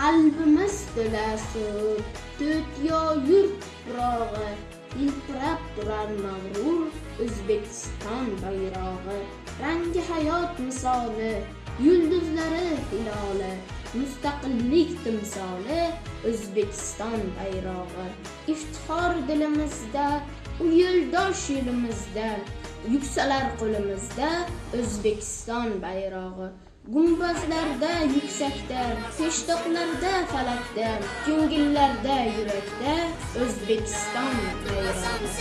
qalbimiz to'la suv to'tyo yurt tuprog'i yiltirab turar mag'rur o'zbekiston bayrog'i. Rangi hayot misoli yulduzlari hiloli mustaqillik timsoli o'zbekiston bayrog'i. Iftixor dilimizda u yo'ldosh yo'limizda yuksalar qo'limizda o'zbekiston bayrog'i. Gumbazlarda yuksakda peshtoqlarda falakda ko'ngillarda yurakda o'zbekiston bayrog'i